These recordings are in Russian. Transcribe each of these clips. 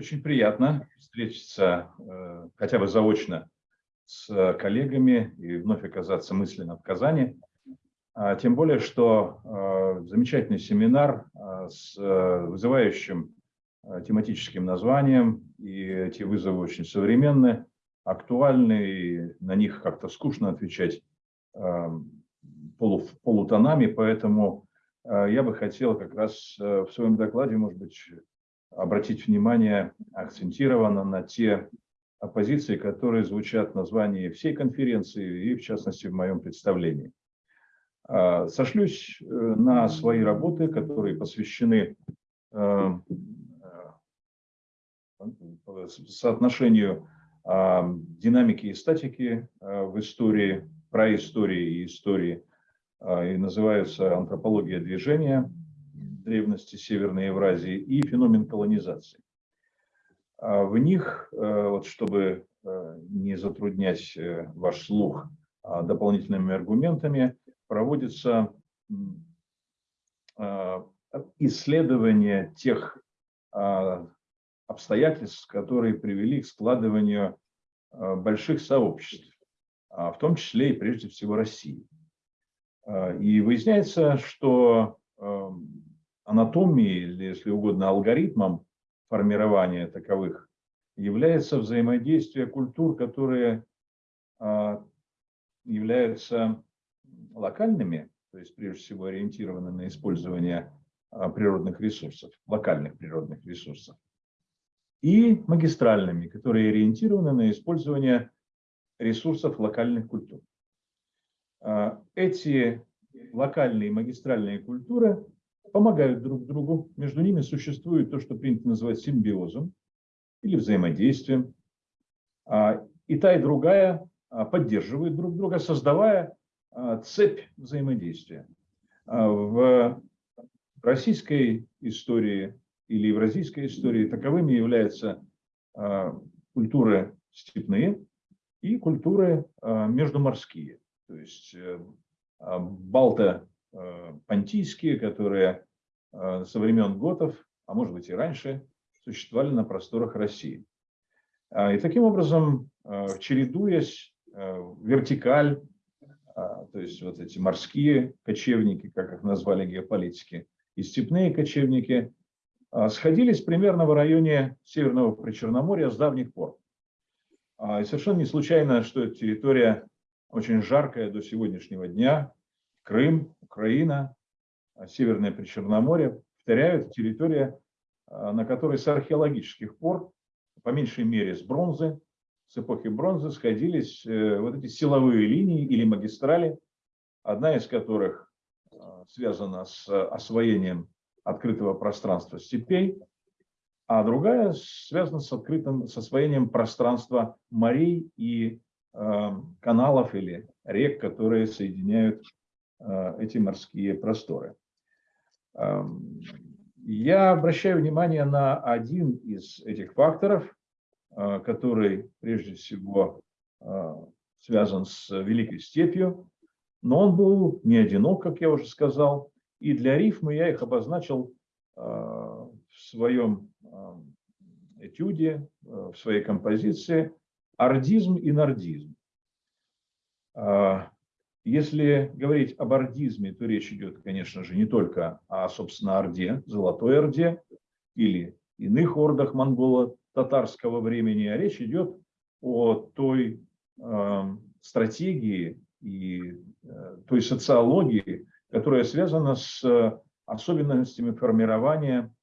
очень приятно встретиться э, хотя бы заочно с коллегами и вновь оказаться мысленно в Казани. А, тем более, что э, замечательный семинар э, с вызывающим тематическим названием, и эти вызовы очень современны, актуальны, и на них как-то скучно отвечать полу, полутонами, поэтому я бы хотел как раз в своем докладе, может быть, обратить внимание акцентированно на те позиции, которые звучат в названии всей конференции и, в частности, в моем представлении. А, сошлюсь э, на свои работы, которые посвящены э, э, соотношению а, динамики и статики в истории, про истории и истории, а, и называются «Антропология движения», древности Северной Евразии и феномен колонизации. А в них, э, вот чтобы э, не затруднять э, ваш слух а, дополнительными аргументами, проводится исследование тех обстоятельств, которые привели к складыванию больших сообществ, в том числе и прежде всего России. И выясняется, что анатомией, или, если угодно, алгоритмом формирования таковых является взаимодействие культур, которые а, являются локальными, то есть прежде всего ориентированы на использование а, природных ресурсов, локальных природных ресурсов, и магистральными, которые ориентированы на использование ресурсов локальных культур. А, эти локальные магистральные культуры помогают друг другу. Между ними существует то, что принято называть симбиозом или взаимодействием. А, и та, и другая а, поддерживают друг друга, создавая а, цепь взаимодействия. В российской истории или евразийской истории таковыми являются культуры степные и культуры междуморские. То есть э, балто Э, понтийские, которые э, со времен готов, а может быть и раньше, существовали на просторах России. А, и таким образом, э, чередуясь вертикаль, а, то есть вот эти морские кочевники, как их назвали геополитики, и степные кочевники, а, сходились примерно в районе Северного Причерноморья с давних пор. И совершенно не случайно, что территория очень жаркая до сегодняшнего дня, Крым, Украина, а, Северное Причерноморье, повторяют, территория, а, на которой с археологических пор, по меньшей мере с бронзы, с эпохи бронзы сходились э, вот эти силовые линии или магистрали, одна из которых а, связана с освоением открытого пространства степей, а другая связана с открытым, с освоением пространства морей и э, каналов или рек, которые соединяют Э, эти морские просторы. Эм, я обращаю внимание на один из этих факторов, э, который прежде всего э, связан с Великой степью, но он был не одинок, как я уже сказал, и для рифмы я их обозначил в своем этюде, в своей композиции ордизм и нордизм. Если говорить об ордизме, то речь идет, конечно же, не только о, собственно, Орде, Золотой Орде или иных ордах монголо-татарского времени, а речь идет о той э, стратегии и э, той социологии, которая связана с особенностями формирования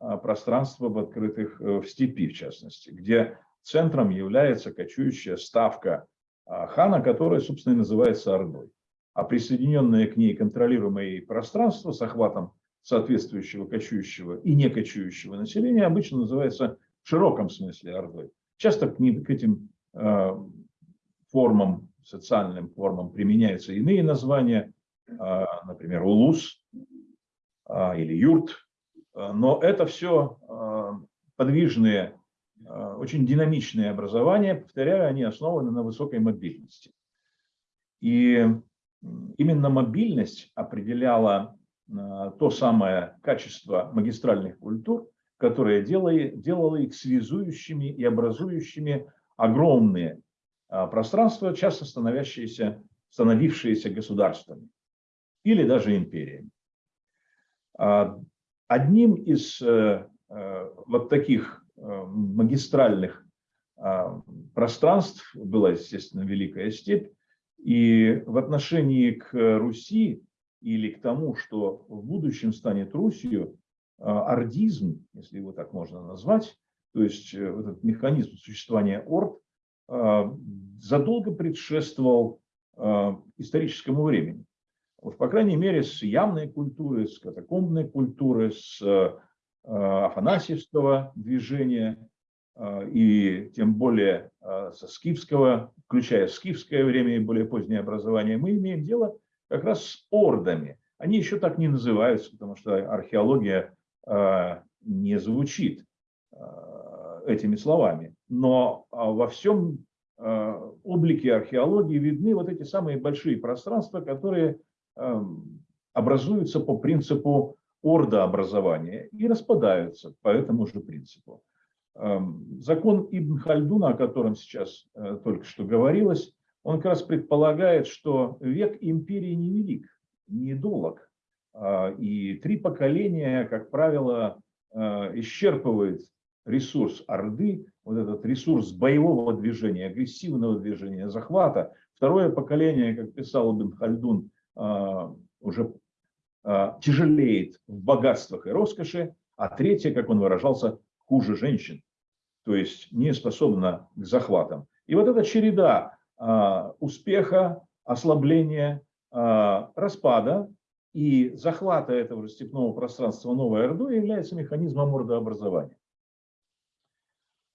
э, пространства в открытых, э, в степи, в частности, где центром является кочующая ставка хана, которая, собственно, и называется Ордой. А присоединенное к ней контролируемое пространство с охватом соответствующего кочующего и не кочующего населения обычно называется в широком смысле Ордой. Часто к, ним, к этим э, формам, социальным формам применяются иные названия, э, например, улус э, или юрт, но это все подвижные очень динамичные образования, повторяю, они основаны на высокой мобильности. И именно мобильность определяла э, то самое качество магистральных культур, которое делало, их связующими и образующими огромные а, пространства, часто становящиеся, становившиеся государствами или даже империями. Одним из э, э, вот таких э, магистральных а, пространств была, естественно, Великая Степь. И в отношении к Руси или к тому, что в будущем станет Русью, ордизм, если его так можно назвать, то есть этот механизм существования орд, задолго предшествовал историческому времени. Вот, по крайней мере, с явной культуры, с катакомбной культуры, с э, афанасьевского движения э, и тем более э, со скифского, включая скифское время и более позднее образование, мы имеем дело как раз с ордами. Они еще так не называются, потому что археология не звучит этими словами. Но во всем облике археологии видны вот эти самые большие пространства, которые Эм, образуются по принципу ордообразования и распадаются по этому же принципу. Эм, закон Ибн Хальдуна, о котором сейчас э, только что говорилось, он как раз предполагает, что век империи невелик, недолог. А, и три поколения, как правило, э, исчерпывает ресурс Орды, вот этот ресурс боевого движения, агрессивного движения, захвата. Второе поколение, как писал Ибн Хальдун, а, уже тяжелеет в богатствах и роскоши, а третья, как он выражался, хуже женщин, то есть не способна к захватам. И вот эта череда а, успеха, ослабления, распада и захвата этого степного пространства Новой Ордой является механизмом мордообразования.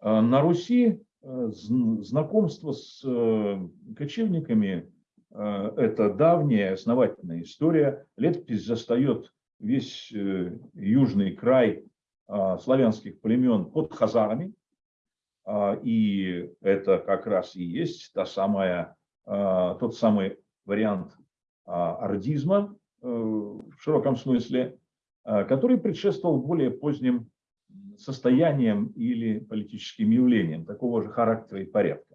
На Руси э, знакомство с э, кочевниками Э, это давняя основательная история. Летопись застает весь э, южный край а, славянских племен под хазарами. А, и это как раз и есть та самая, а, тот самый вариант ордизма э, в широком смысле, который предшествовал более поздним состояниям или политическим явлениям такого же характера и порядка.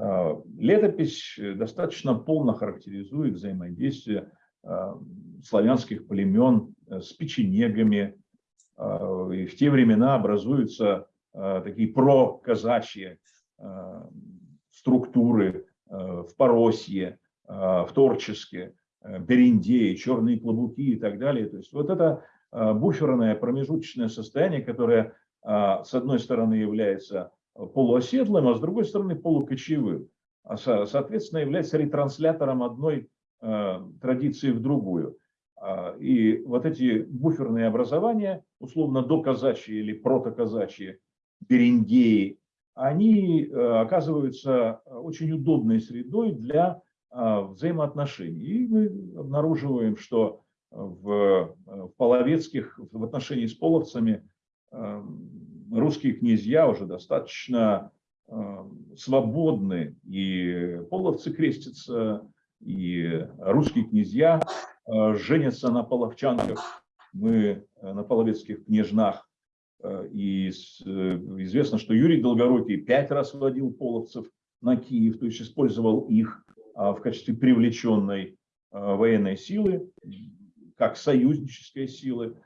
А, летопись э, достаточно полно характеризует взаимодействие а, славянских племен э, с печенегами. И в те времена образуются такие проказачьи структуры в Поросье, в Торческе, Бериндее, черные клобуки и так далее. То есть вот это буферное промежуточное состояние, которое с одной стороны является полуоседлым, а с другой стороны полукочевым. А, соответственно, является ретранслятором одной э, традиции в другую. А, и вот эти буферные образования, условно доказачьи или протоказачьи, бериндеи, они э, оказываются очень удобной средой для э, взаимоотношений. И мы обнаруживаем, что в, в половецких, в отношении с половцами русские князья уже достаточно э, свободны, и половцы крестятся, и русские князья э, женятся на половчанках, мы э, на половецких княжнах. И известно, что Юрий Долгорукий пять раз водил половцев на Киев, то есть использовал их в качестве привлеченной военной силы, как союзнической силы.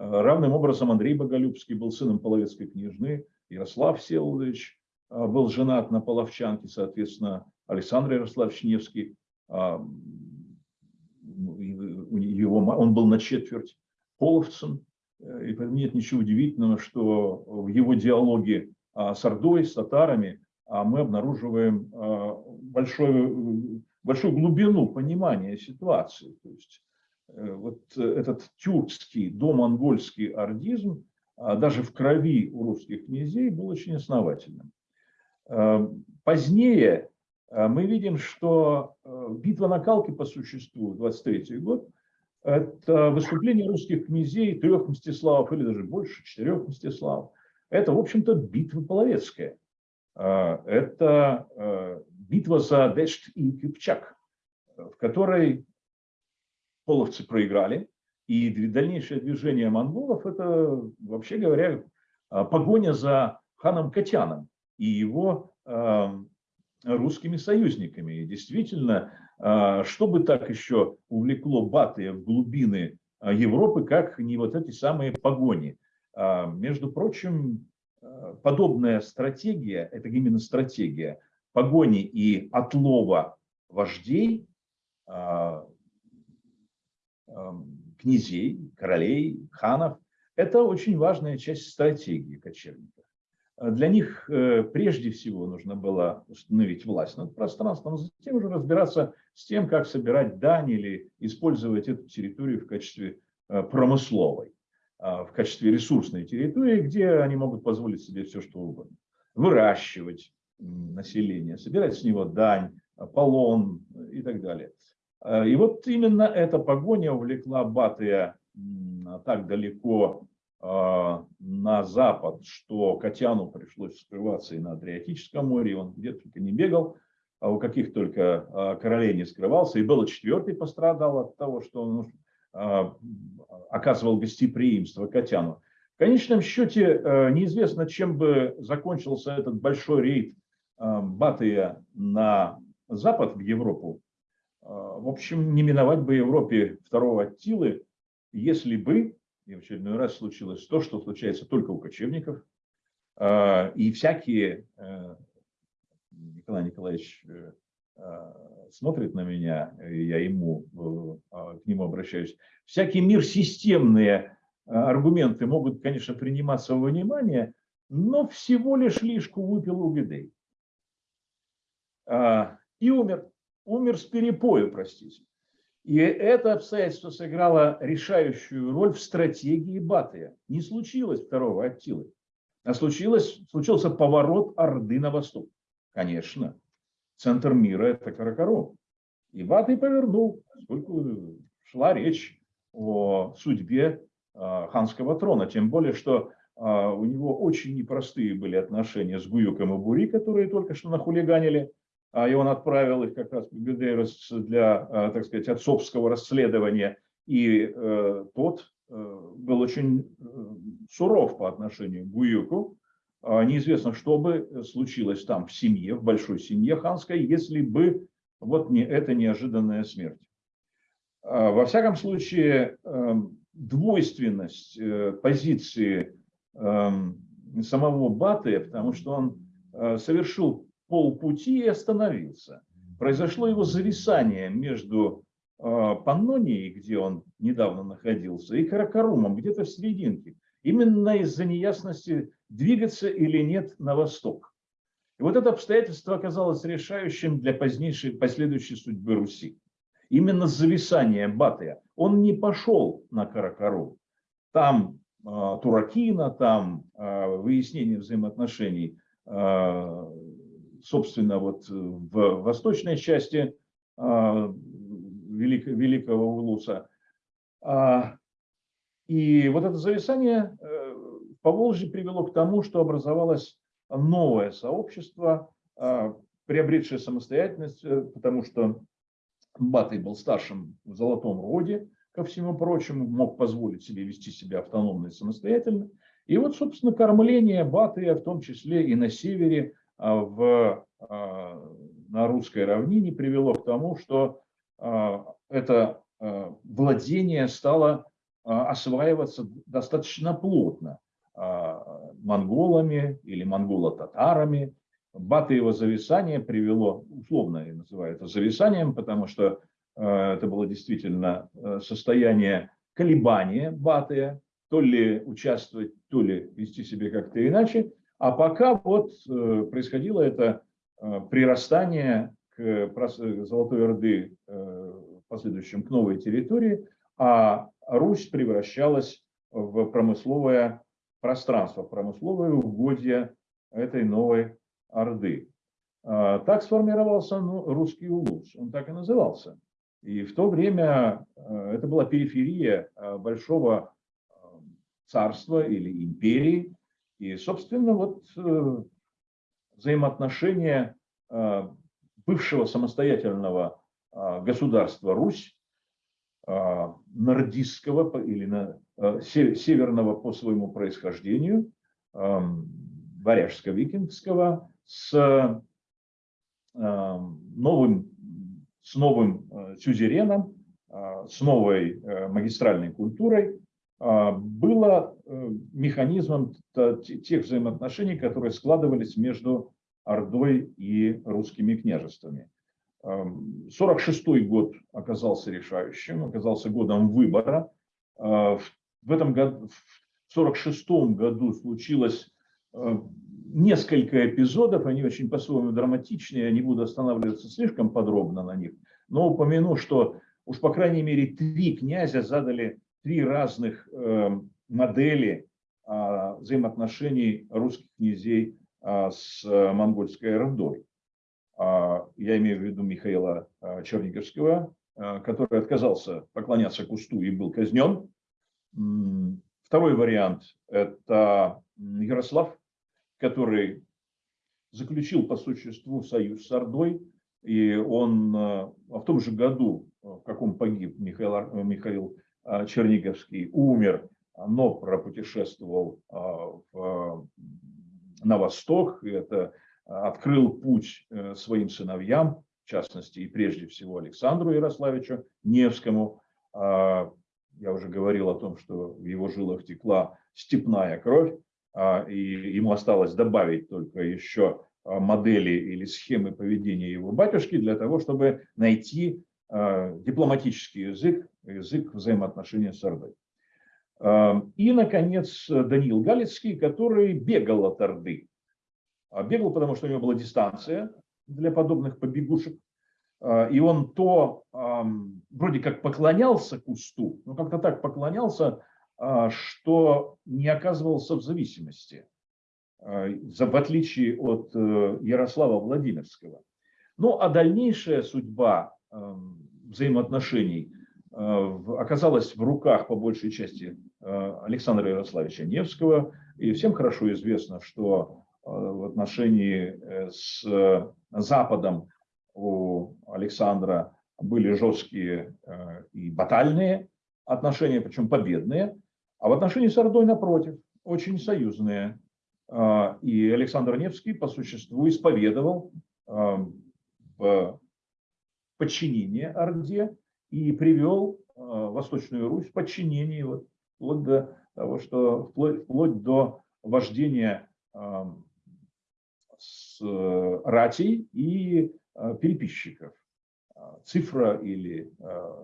Равным образом Андрей Боголюбский был сыном половецкой княжны, Ярослав Всеволодович а, был женат на половчанке, соответственно, Александр Ярославович Невский, а, его, он был на четверть половцем, и поэтому нет ничего удивительного, что в его диалоге а, с Ордой, с татарами мы обнаруживаем большую, большую глубину понимания ситуации. То есть Э, вот э, этот тюркский, домонгольский ордизм а, даже в крови у русских князей был очень основательным. Э, позднее мы видим, что битва на Калке по существу, 23 год, это выступление русских князей, трех Мстиславов или даже больше, четырех Мстиславов. Это, в общем-то, битва половецкая. Это битва за Дешт и Кипчак, в которой половцы проиграли, И дальнейшее движение монголов – это, вообще говоря, погоня за ханом Катяном и его русскими союзниками. И действительно, что бы так еще увлекло Батыя в глубины Европы, как не вот эти самые погони. Между прочим, подобная стратегия, это именно стратегия погони и отлова вождей, князей, королей, ханов, это очень важная часть стратегии кочевников. Для них э, прежде всего нужно было установить власть над пространством, а затем уже разбираться с тем, как собирать дань или использовать эту территорию в качестве э, промысловой, а, в качестве ресурсной территории, где они могут позволить себе все, что угодно. Выращивать население, собирать с него дань, полон и так далее. Э, и вот именно эта погоня увлекла Батыя так далеко а, на запад, что Катяну пришлось скрываться и на Адриатическом море, он где только не бегал, а у каких только а, королей не скрывался, и Белла IV пострадал от того, что он оказывал гостеприимство Катяну. В конечном счете э, неизвестно, чем бы закончился этот большой рейд Батыя на запад, в Европу. В общем, не миновать бы Европе второго Аттилы, если бы и в очередной раз случилось то, что случается только у кочевников. А, и всякие, э, Николай Николаевич э, а, смотрит на меня, я ему, а, к нему обращаюсь, всякий мир системные аргументы могут, конечно, приниматься во внимание, но всего лишь лишку выпил у беды. И умер. Умер с перепою, простите. И это обстоятельство сыграло решающую роль в стратегии Батыя. Не случилось второго Аттилы, а случилось, случился поворот Орды на восток. Конечно, центр мира – это Каракарум. И Батый повернул, поскольку шла речь о судьбе а, ханского трона. Тем более, что а, у него очень непростые были отношения с Гуюком и Бури, которые только что нахулиганили и он отправил их как раз в Бедейрос для, а, так сказать, отцовского расследования. И э, тот э, был очень э, суров по отношению к Гуюку. А, неизвестно, что бы случилось там в семье, в большой семье ханской, если бы вот не эта неожиданная смерть. Во всяком случае, двойственность позиции эм, самого Батыя, потому что он совершил полпути и остановился. Произошло его зависание между э, Паннонией, где он недавно находился, и Каракарумом, где-то в серединке. Именно из-за неясности, двигаться или нет на восток. И вот это обстоятельство оказалось решающим для позднейшей, последующей судьбы Руси. Именно зависание Батыя. Он не пошел на Каракарум. Там э, Туракина, там э, выяснение взаимоотношений э, собственно, вот э, в восточной части а, Великого Улуса. А, и вот это зависание э, по Волжье привело к тому, что образовалось новое сообщество, а, приобретшее самостоятельность, э, потому что Батый был старшим в золотом роде, ко всему прочему, мог позволить себе вести себя автономно и самостоятельно. И вот, собственно, кормление Батыя, в том числе и на севере, в, а, на русской равнине привело к тому, что а, это владение стало осваиваться достаточно плотно монголами или монголо-татарами. Батыево зависание привело, условно я называю это зависанием, потому что это было действительно состояние колебания Батыя, то ли участвовать, то ли вести себя как-то иначе. А пока вот э, происходило это э, прирастание к Золотой Орды э, в последующем к новой территории, а Русь превращалась в промысловое пространство, промысловое угодье этой новой Орды. А, так сформировался ну, русский улус, он так и назывался. И в то время это была периферия большого царства или империи, и, собственно, вот э, взаимоотношения э, бывшего самостоятельного э, государства Русь нордистского или северного по своему происхождению, варяжско-викингского, с новым, с новым сюзереном, с новой магистральной культурой, было механизмом тех взаимоотношений, которые складывались между Ордой и русскими княжествами. 46 год оказался решающим, оказался годом выбора. А, в этом году, в 46 году случилось а, несколько эпизодов, они очень по-своему драматичные, я не буду останавливаться слишком подробно на них, но упомяну, что уж по крайней мере три князя задали три разных э, модели а, взаимоотношений русских князей с монгольской Ордой. А, я имею в виду Михаила а, Черниговского, а, который отказался поклоняться кусту и был казнен. Второй вариант – это Ярослав, который заключил по существу союз с Ордой, и он в том же году, в каком погиб Михаил, Михаил Черниговский, умер, но пропутешествовал в, на восток. Это открыл путь э, своим сыновьям, в частности и прежде всего Александру Ярославичу Невскому. А, я уже говорил о том, что в его жилах текла степная кровь, а, и ему осталось добавить только еще а, модели или схемы поведения его батюшки для того, чтобы найти дипломатический язык, язык взаимоотношения с Ордой. И, наконец, Даниил Галицкий, который бегал от Орды. А, бегал, потому что у него была дистанция для подобных побегушек. А, и он то вроде как поклонялся кусту, но как-то так поклонялся, а, что не оказывался в зависимости, в отличие от э, Ярослава Владимирского. Ну а дальнейшая судьба взаимоотношений оказалась в руках по большей части Александра Ярославича Невского. И всем хорошо известно, что Э, в отношении э, с Западом у Александра были жесткие э, и батальные отношения, причем победные, а в отношении с Ордой, напротив, очень союзные. И Александр Невский по существу исповедовал подчинение Орде и привел Восточную Русь в подчинение вот, вплоть до того, что вплоть, до вождения с э, ратей и э, переписчиков. А, цифра или э,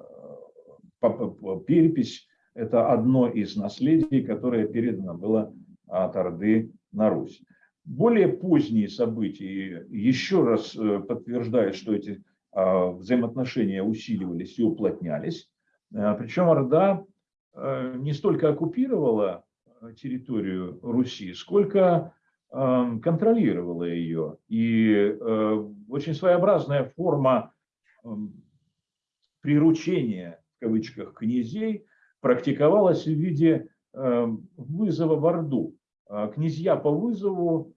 перепись – это одно из наследий, которое передано было от Орды на Русь. Более поздние события еще раз подтверждают, что эти а, взаимоотношения усиливались и уплотнялись. Причем Орда не столько оккупировала территорию Руси, сколько контролировала ее. И очень своеобразная форма приручения, в кавычках, князей практиковалась в виде вызова в Орду. А князья по вызову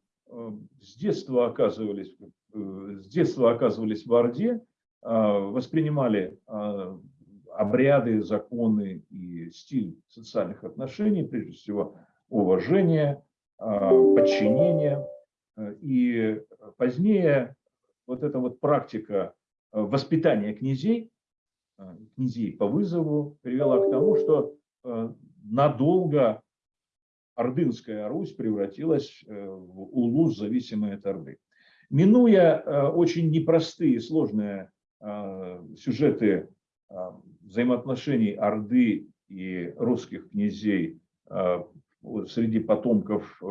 с детства оказывались, э, с детства оказывались в Орде, а, воспринимали а, обряды, законы и стиль социальных отношений, прежде всего уважение, а, подчинения. И позднее вот эта вот практика а, воспитания князей, а, князей по вызову, привела к тому, что надолго Ордынская Русь превратилась э, в улус, зависимый от Орды. Минуя очень непростые сложные сюжеты взаимоотношений Орды и русских князей среди потомков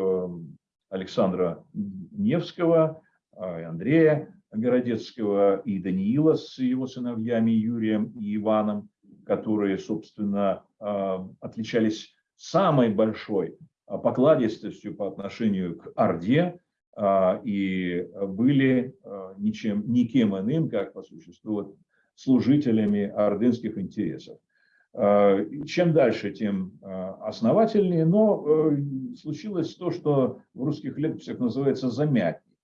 Александра Невского, Андрея Городецкого и Даниила с его сыновьями Юрием и Иваном, которые, собственно, отличались самой большой покладистостью по отношению к Орде и были ничем, никем иным, как по существу служителями ордынских интересов. Э, чем дальше, тем э, основательнее, но э, случилось то, что в русских летописях называется замятней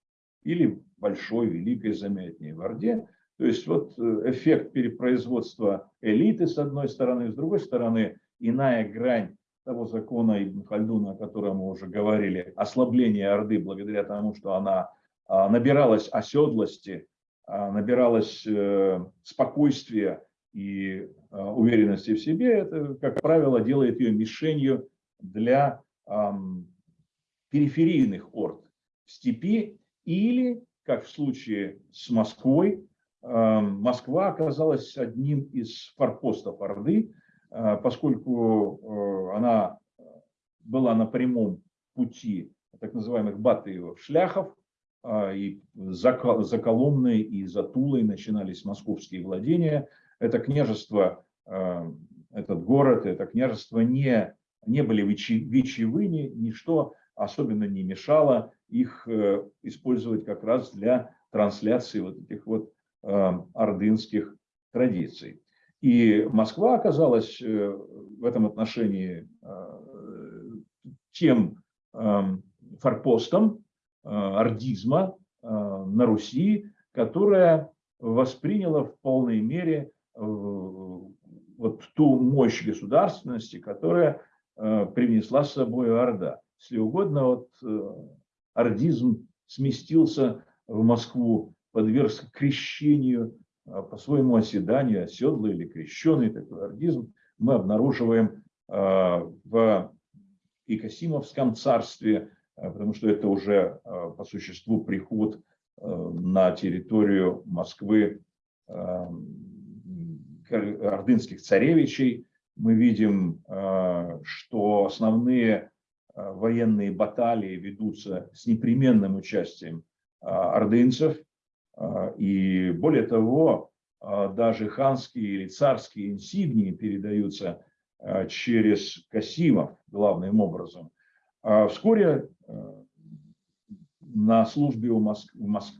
или большой, великой замятней в Орде, То есть вот эффект перепроизводства элиты с одной стороны, с другой стороны иная грань того закона Ибн Хальдуна, о котором мы уже говорили, ослабление Орды благодаря тому, что она а, набиралась оседлости, а, набиралась э, спокойствия и а, уверенности в себе, это, как правило, делает ее мишенью для периферийных орд в степи или, как в случае с Москвой, Москва оказалась одним из форпостов Орды, поскольку э, она была на прямом пути так называемых батыевых шляхов, а, и за, за Коломной и за Тулой начинались московские владения. Это княжество, этот город, это княжество не, не были вечевыми, ничто особенно не мешало их э, использовать как раз для трансляции вот этих вот ордынских традиций. И Москва оказалась э, в этом отношении тем форпостом, Э, ордизма э, на Руси, которая восприняла в полной мере э, вот ту мощь государственности, которая привнесла с собой Орда. Если угодно, вот ордизм сместился в Москву, подвергся крещению, по своему оседанию, оседлый или крещенный такой ордизм, мы обнаруживаем в Икосимовском царстве, Э, потому что это уже по существу приход на территорию Москвы ордынских царевичей. Мы видим, что основные военные баталии ведутся с непременным участием ордынцев. И более того, даже ханские или царские инсигнии передаются через Касимов главным образом. А вскоре на службе в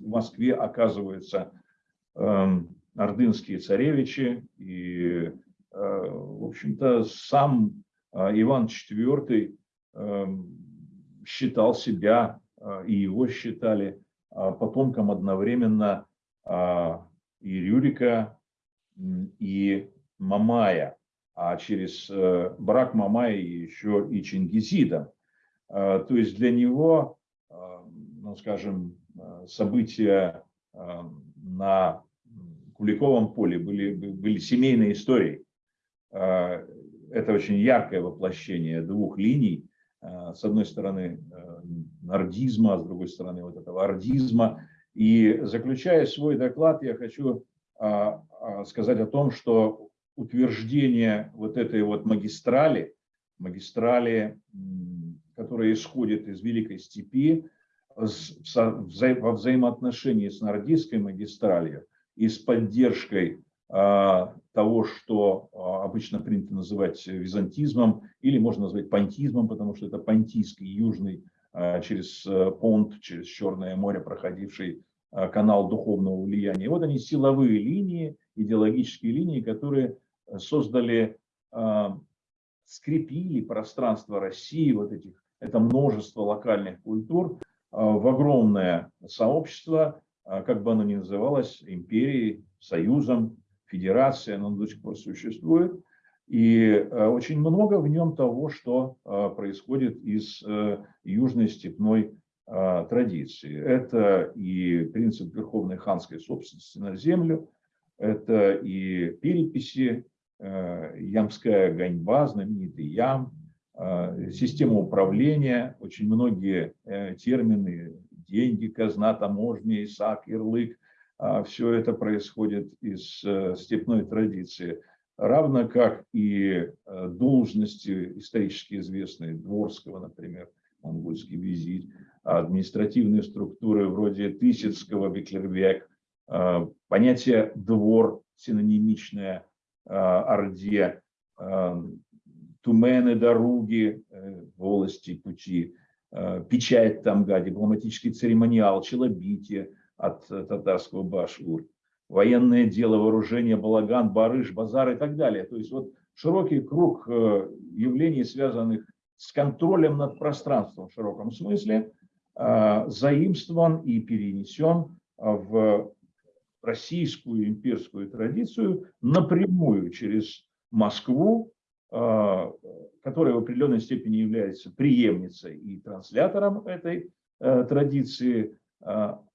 Москве оказываются эм, ордынские царевичи, и, в общем-то, сам Иван IV эм, считал себя, и его считали потомком одновременно и Рюрика, и Мамая, а через брак Мамая еще и Чингизида. А, то есть для него, а, ну, скажем, а, события на Куликовом поле были, были семейной историей. Это очень яркое воплощение двух линий. С одной стороны нордизма, а с другой стороны вот этого ордизма. И заключая свой доклад, я хочу сказать о том, что утверждение вот этой вот магистрали, магистрали которая исходит из Великой Степи, во взаимоотношении с Нордийской магистралью и с поддержкой а, того, что а, обычно принято называть византизмом, или можно назвать понтизмом, потому что это понтийский южный а, через э, Понт, через Черное море проходивший канал духовного влияния. И вот они силовые линии, идеологические линии, которые создали, скрепили пространство России, вот этих это множество локальных культур в огромное сообщество, как бы оно ни называлось, империей, союзом, федерацией, оно до сих пор существует. И а, очень много в нем того, что происходит из э, южной степной традиции. Это и принцип верховной ханской собственности на землю, это и переписи, э, ямская ганьба, знаменитый ям, Э, система управления, очень многие э, термины, деньги, казна, таможня, ИСАК, ярлык, а, все это происходит из э, степной традиции. Равно как и должности исторически известные, Дворского, например, монгольский визирь, административные структуры вроде Тысяцкого, Беклервек, понятие «двор» синонимичное Орде, тумены, дороги, э, волости, пути, э, печать тамга, дипломатический церемониал, челобитие от э, татарского башур, военное дело, вооружение, балаган, барыш, базар и так далее. То есть вот широкий круг явлений, связанных с контролем над пространством в широком смысле, заимствован и перенесен в российскую имперскую традицию напрямую через Москву, которая в определенной степени является преемницей и транслятором этой э, традиции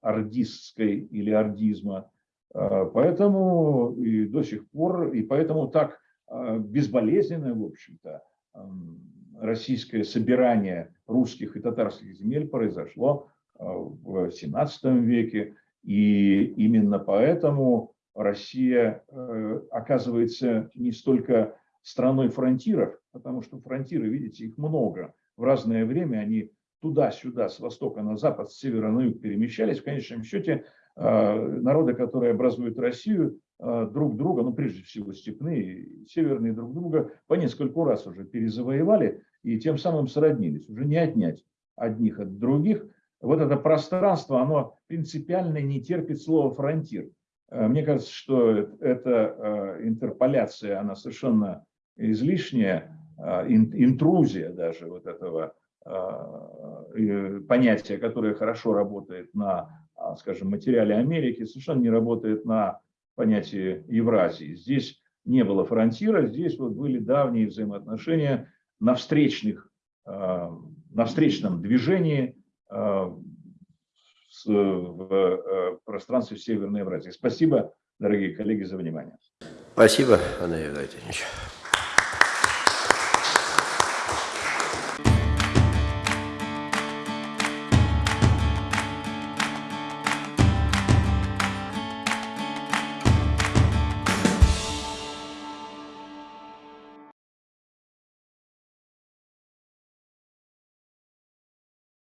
ордистской или ордизма. А, поэтому и до сих пор, и поэтому так безболезненно, в общем-то, российское собирание русских и татарских земель произошло в 17 веке. И именно поэтому Россия э, оказывается не столько страной фронтиров, потому что фронтиры, видите, их много. В разное время они туда-сюда, с востока на запад, с севера на юг перемещались. В конечном счете народы, которые образуют Россию, э, друг друга, ну прежде всего степные, северные друг друга, по нескольку раз уже перезавоевали и тем самым сроднились. Уже не отнять одних от других. Вот это пространство, оно принципиально не терпит слова фронтир. Э, мне кажется, что эта интерполяция, она совершенно излишняя интрузия даже вот этого понятия, которое хорошо работает на, скажем, материале Америки, совершенно не работает на понятии Евразии. Здесь не было фронтира, здесь вот были давние взаимоотношения на, встречных, на встречном движении в э, пространстве Северной Евразии. Спасибо, дорогие коллеги, за внимание. Спасибо, Андрей Владимирович.